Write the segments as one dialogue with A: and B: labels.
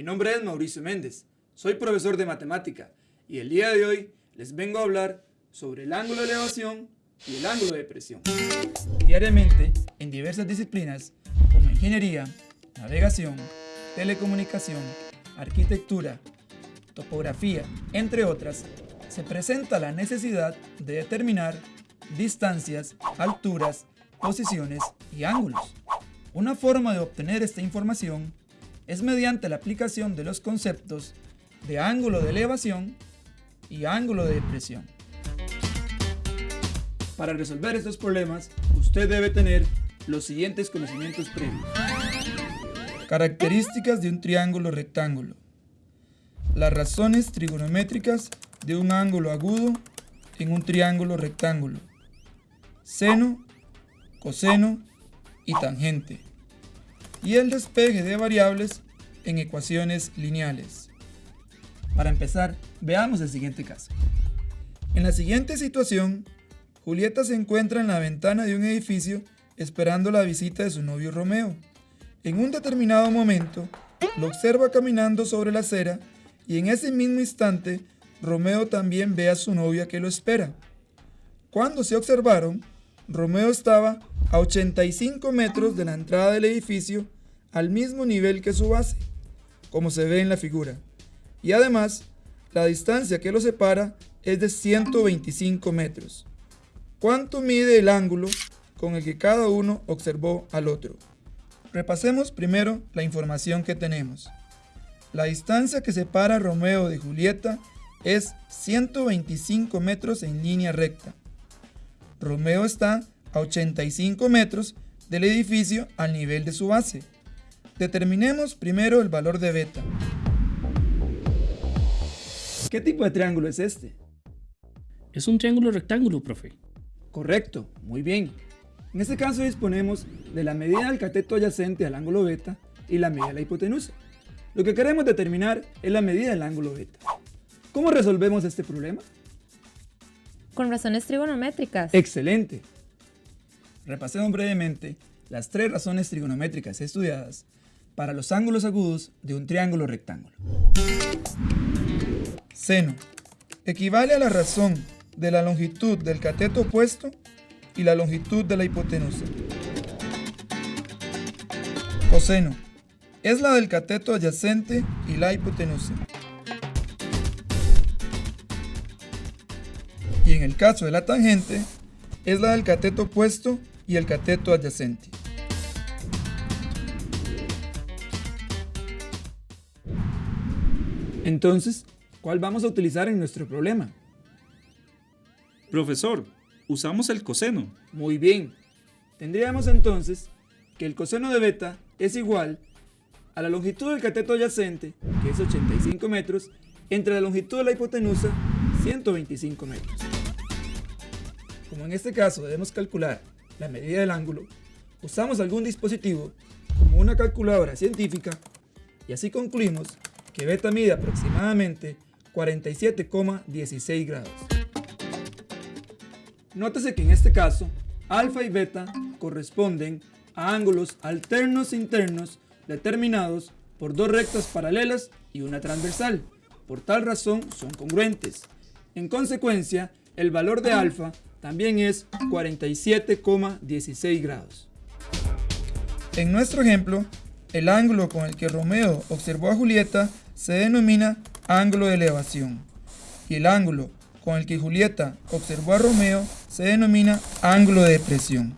A: Mi nombre es Mauricio Méndez, soy profesor de matemática y el día de hoy les vengo a hablar sobre el ángulo de elevación y el ángulo de presión. Diariamente, en diversas disciplinas como ingeniería, navegación, telecomunicación, arquitectura, topografía, entre otras, se presenta la necesidad de determinar distancias, alturas, posiciones y ángulos. Una forma de obtener esta información es mediante la aplicación de los conceptos de ángulo de elevación y ángulo de depresión. Para resolver estos problemas, usted debe tener los siguientes conocimientos previos. Características de un triángulo rectángulo. Las razones trigonométricas de un ángulo agudo en un triángulo rectángulo. Seno, coseno y tangente y el despegue de variables en ecuaciones lineales. Para empezar, veamos el siguiente caso. En la siguiente situación, Julieta se encuentra en la ventana de un edificio esperando la visita de su novio Romeo. En un determinado momento, lo observa caminando sobre la acera y en ese mismo instante, Romeo también ve a su novia que lo espera. Cuando se observaron, Romeo estaba a 85 metros de la entrada del edificio al mismo nivel que su base, como se ve en la figura. Y además, la distancia que los separa es de 125 metros. ¿Cuánto mide el ángulo con el que cada uno observó al otro? Repasemos primero la información que tenemos. La distancia que separa Romeo de Julieta es 125 metros en línea recta. Romeo está a 85 metros del edificio al nivel de su base. Determinemos primero el valor de beta. ¿Qué tipo de triángulo es este?
B: Es un triángulo rectángulo, profe.
A: Correcto, muy bien. En este caso disponemos de la medida del cateto adyacente al ángulo beta y la medida de la hipotenusa. Lo que queremos determinar es la medida del ángulo beta. ¿Cómo resolvemos este problema?
C: Con razones trigonométricas.
A: Excelente. Repasemos brevemente las tres razones trigonométricas estudiadas para los ángulos agudos de un triángulo rectángulo. Seno equivale a la razón de la longitud del cateto opuesto y la longitud de la hipotenusa. Coseno es la del cateto adyacente y la hipotenusa. Y en el caso de la tangente, es la del cateto opuesto y el cateto adyacente. Entonces, ¿cuál vamos a utilizar en nuestro problema?
D: Profesor, usamos el coseno.
A: Muy bien. Tendríamos entonces que el coseno de beta es igual a la longitud del cateto adyacente, que es 85 metros, entre la longitud de la hipotenusa, 125 metros. Como en este caso debemos calcular la medida del ángulo, usamos algún dispositivo como una calculadora científica y así concluimos que beta mide aproximadamente 47,16 grados. Nótese que en este caso, alfa y beta corresponden a ángulos alternos internos determinados por dos rectas paralelas y una transversal. Por tal razón son congruentes. En consecuencia, el valor de alfa también es 47,16 grados. En nuestro ejemplo, el ángulo con el que Romeo observó a Julieta se denomina ángulo de elevación y el ángulo con el que Julieta observó a Romeo se denomina ángulo de depresión.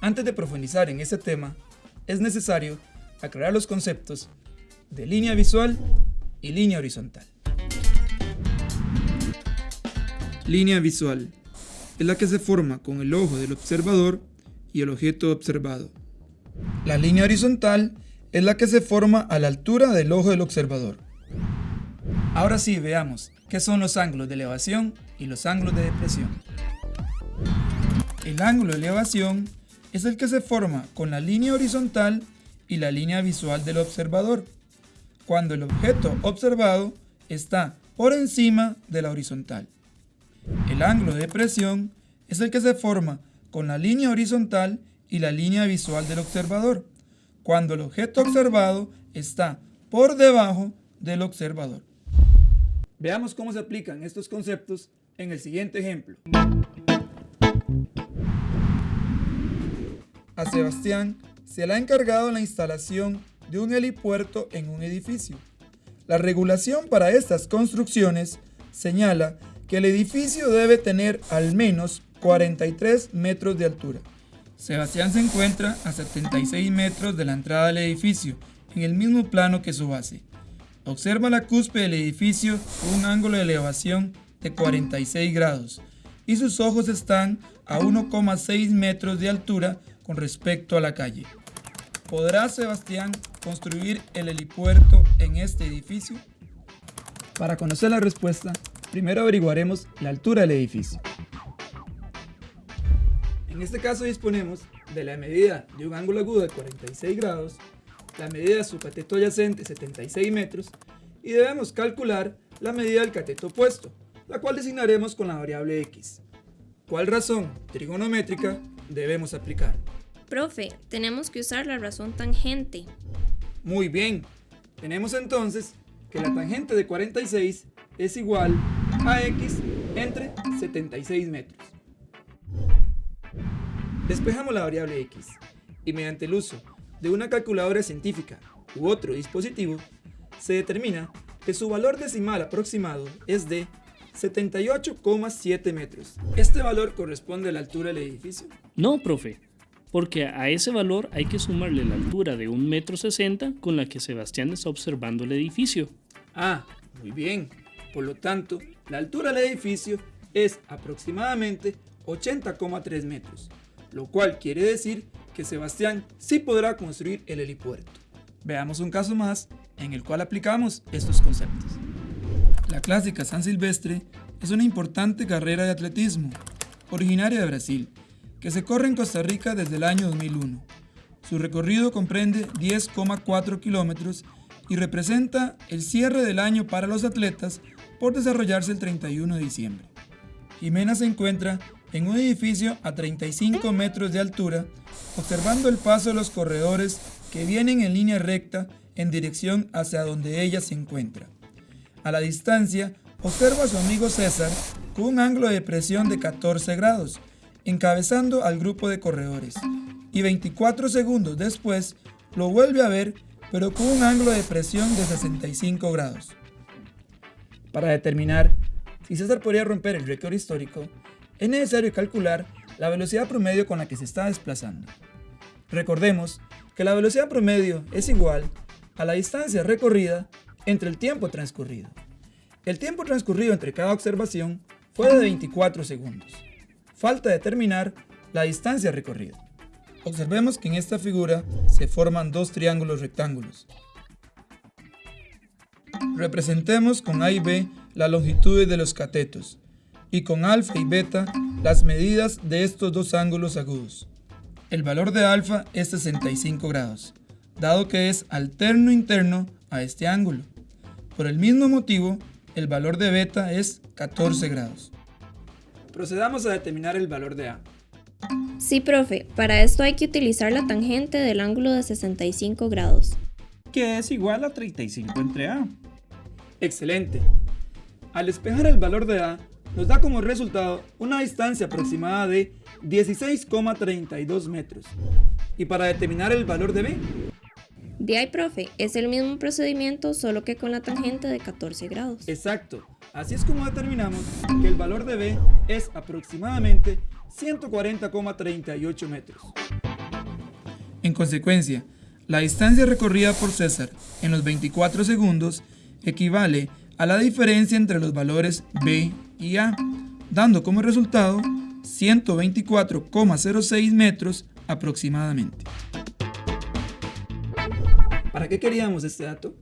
A: Antes de profundizar en este tema, es necesario aclarar los conceptos de línea visual y línea horizontal. Línea visual es la que se forma con el ojo del observador y el objeto observado. La línea horizontal es la que se forma a la altura del ojo del observador. Ahora sí, veamos qué son los ángulos de elevación y los ángulos de depresión. El ángulo de elevación es el que se forma con la línea horizontal y la línea visual del observador, cuando el objeto observado está por encima de la horizontal. El ángulo de depresión es el que se forma con la línea horizontal y la línea visual del observador, cuando el objeto observado está por debajo del observador. Veamos cómo se aplican estos conceptos en el siguiente ejemplo. A Sebastián se le ha encargado la instalación de un helipuerto en un edificio. La regulación para estas construcciones señala que el edificio debe tener al menos 43 metros de altura. Sebastián se encuentra a 76 metros de la entrada del edificio, en el mismo plano que su base. Observa la cúspide del edificio con un ángulo de elevación de 46 grados y sus ojos están a 1,6 metros de altura con respecto a la calle. ¿Podrá Sebastián construir el helipuerto en este edificio? Para conocer la respuesta, primero averiguaremos la altura del edificio. En este caso disponemos de la medida de un ángulo agudo de 46 grados, la medida de su cateto adyacente 76 metros y debemos calcular la medida del cateto opuesto, la cual designaremos con la variable x. ¿Cuál razón trigonométrica debemos aplicar?
E: Profe, tenemos que usar la razón tangente.
A: Muy bien, tenemos entonces que la tangente de 46 es igual a x entre 76 metros. Despejamos la variable x y mediante el uso de una calculadora científica u otro dispositivo, se determina que su valor decimal aproximado es de 78,7 metros. ¿Este valor corresponde a la altura del edificio?
B: No, profe, porque a ese valor hay que sumarle la altura de 1,60 m con la que Sebastián está observando el edificio.
A: Ah, muy bien. Por lo tanto, la altura del edificio es aproximadamente 80,3 metros, lo cual quiere decir que Sebastián sí podrá construir el helipuerto. Veamos un caso más en el cual aplicamos estos conceptos. La clásica San Silvestre es una importante carrera de atletismo, originaria de Brasil, que se corre en Costa Rica desde el año 2001. Su recorrido comprende 10,4 kilómetros y representa el cierre del año para los atletas por desarrollarse el 31 de diciembre. Jimena se encuentra en un edificio a 35 metros de altura, observando el paso de los corredores que vienen en línea recta en dirección hacia donde ella se encuentra. A la distancia, observa a su amigo César con un ángulo de presión de 14 grados, encabezando al grupo de corredores, y 24 segundos después lo vuelve a ver, pero con un ángulo de presión de 65 grados. Para determinar si César podría romper el récord histórico, es necesario calcular la velocidad promedio con la que se está desplazando. Recordemos que la velocidad promedio es igual a la distancia recorrida entre el tiempo transcurrido. El tiempo transcurrido entre cada observación fue de 24 segundos. Falta determinar la distancia recorrida. Observemos que en esta figura se forman dos triángulos rectángulos. Representemos con A y B las longitudes de los catetos y con alfa y beta las medidas de estos dos ángulos agudos. El valor de alfa es 65 grados, dado que es alterno interno a este ángulo. Por el mismo motivo, el valor de beta es 14 grados. Procedamos a determinar el valor de A.
E: Sí, profe, para esto hay que utilizar la tangente del ángulo de 65 grados.
D: Que es igual a 35 entre A.
A: Excelente. Al despejar el valor de A, nos da como resultado una distancia aproximada de 16,32 metros. ¿Y para determinar el valor de B?
E: De ahí, profe, es el mismo procedimiento solo que con la tangente de 14 grados.
A: Exacto. Así es como determinamos que el valor de B es aproximadamente 140,38 metros. En consecuencia, la distancia recorrida por César en los 24 segundos equivale a la diferencia entre los valores B y A, dando como resultado 124,06 metros aproximadamente. ¿Para qué queríamos este dato?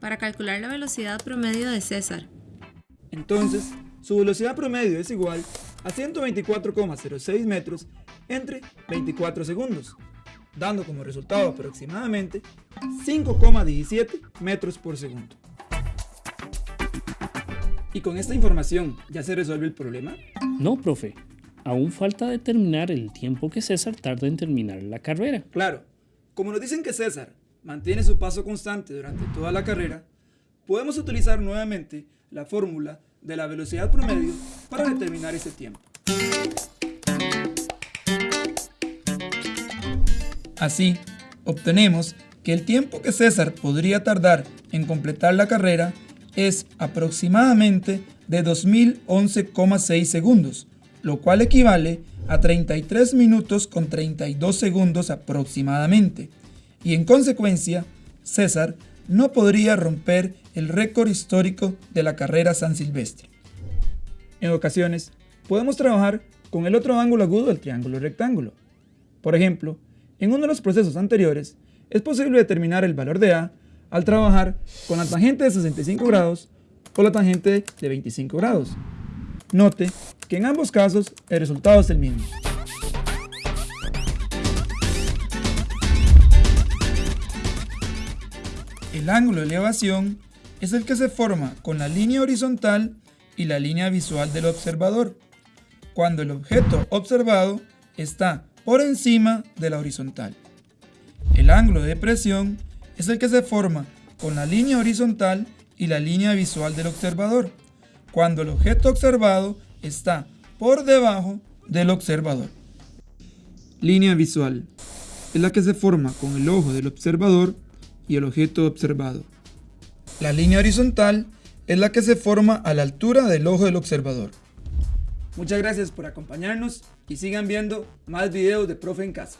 C: Para calcular la velocidad promedio de César.
A: Entonces, su velocidad promedio es igual a 124,06 metros entre 24 segundos, dando como resultado aproximadamente 5,17 metros por segundo. ¿Y con esta información ya se resuelve el problema?
B: No, profe. Aún falta determinar el tiempo que César tarda en terminar la carrera.
A: Claro. Como nos dicen que César mantiene su paso constante durante toda la carrera, podemos utilizar nuevamente la fórmula de la velocidad promedio para determinar ese tiempo. Así, obtenemos que el tiempo que César podría tardar en completar la carrera es aproximadamente de 2011,6 segundos, lo cual equivale a 33 minutos con 32 segundos aproximadamente, y en consecuencia, César no podría romper el récord histórico de la carrera San Silvestre. En ocasiones, podemos trabajar con el otro ángulo agudo del triángulo rectángulo. Por ejemplo, en uno de los procesos anteriores, es posible determinar el valor de A al trabajar con la tangente de 65 grados o la tangente de 25 grados. Note que en ambos casos el resultado es el mismo. El ángulo de elevación es el que se forma con la línea horizontal y la línea visual del observador, cuando el objeto observado está por encima de la horizontal. El ángulo de depresión es el que se forma con la línea horizontal y la línea visual del observador, cuando el objeto observado está por debajo del observador. Línea visual es la que se forma con el ojo del observador y el objeto observado. La línea horizontal es la que se forma a la altura del ojo del observador. Muchas gracias por acompañarnos y sigan viendo más videos de Profe en Casa.